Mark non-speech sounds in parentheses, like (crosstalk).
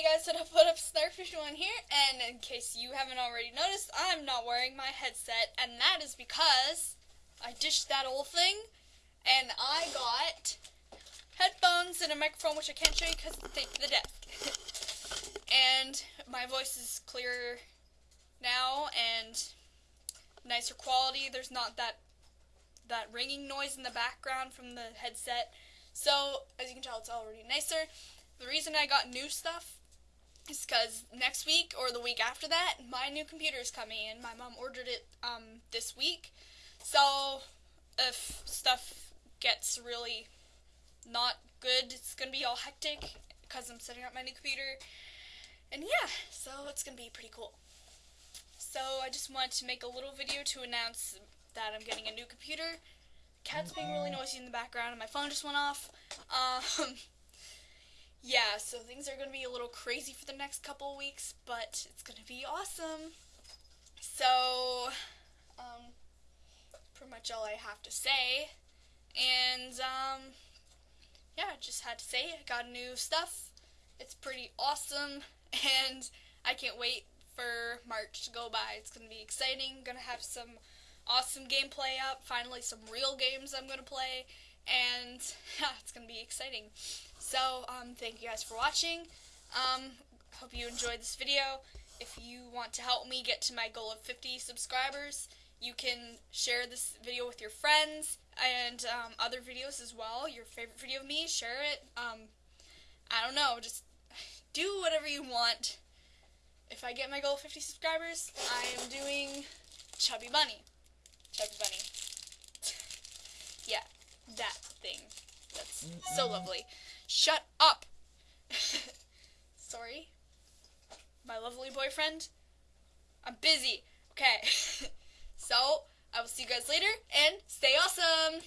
Hey guys, so I (laughs) put up Snarkfish One here, and in case you haven't already noticed, I'm not wearing my headset, and that is because I dished that old thing, and I got headphones and a microphone, which I can't show you because to the desk. (laughs) and my voice is clearer now and nicer quality. There's not that that ringing noise in the background from the headset. So, as you can tell, it's already nicer. The reason I got new stuff is because next week or the week after that, my new computer is coming in. My mom ordered it um, this week. So, if stuff gets really not good, it's going to be all hectic because I'm setting up my new computer. And yeah, so it's going to be pretty cool. So, I just wanted to make a little video to announce that I'm getting a new computer. Cat's being really noisy in the background, and my phone just went off. Um, (laughs) yeah, so things are going to be a little crazy for the next couple weeks, but it's going to be awesome. So, um, pretty much all I have to say. And, um, yeah, I just had to say I got new stuff. It's pretty awesome, (laughs) and I can't wait for March to go by. It's going to be exciting. Going to have some awesome gameplay up. Finally, some real games I'm going to play. And, (laughs) yeah, it's going to be exciting. So, um, thank you guys for watching. Um, hope you enjoyed this video. If you want to help me get to my goal of 50 subscribers, you can share this video with your friends and um, other videos as well. Your favorite video of me, share it. Um, I don't know, just do whatever you want. If I get my goal of 50 subscribers, I am doing Chubby Bunny. Chubby Bunny. (laughs) yeah, that thing. That's so lovely. Shut up! (laughs) Sorry. My lovely boyfriend. I'm busy. Okay. (laughs) so, I will see you guys later, and stay awesome!